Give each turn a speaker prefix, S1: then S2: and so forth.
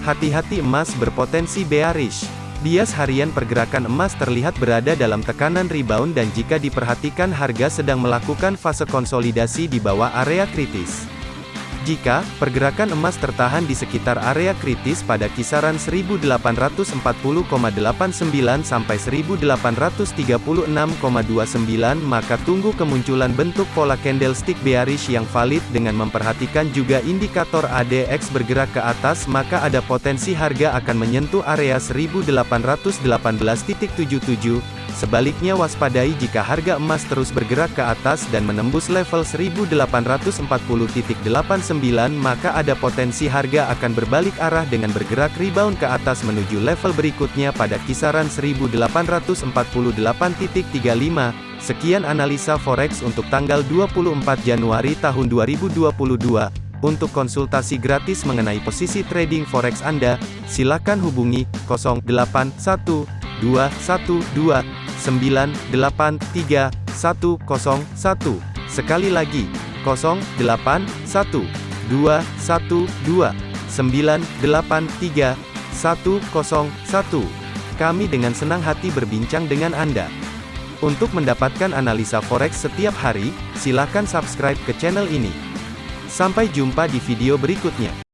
S1: Hati-hati emas berpotensi bearish. Bias harian pergerakan emas terlihat berada dalam tekanan rebound dan jika diperhatikan harga sedang melakukan fase konsolidasi di bawah area kritis. Jika pergerakan emas tertahan di sekitar area kritis pada kisaran 1840,89 sampai 1836,29 maka tunggu kemunculan bentuk pola candlestick bearish yang valid dengan memperhatikan juga indikator ADX bergerak ke atas maka ada potensi harga akan menyentuh area 1818.77 Sebaliknya waspadai jika harga emas terus bergerak ke atas dan menembus level 1840.89 maka ada potensi harga akan berbalik arah dengan bergerak rebound ke atas menuju level berikutnya pada kisaran 1848.35. Sekian analisa forex untuk tanggal 24 Januari tahun 2022. Untuk konsultasi gratis mengenai posisi trading forex Anda, silakan hubungi 081212 983 101. Sekali lagi, 081 212 983 101. Kami dengan senang hati berbincang dengan Anda. Untuk mendapatkan analisa forex setiap hari, silakan subscribe ke channel ini. Sampai jumpa di video berikutnya.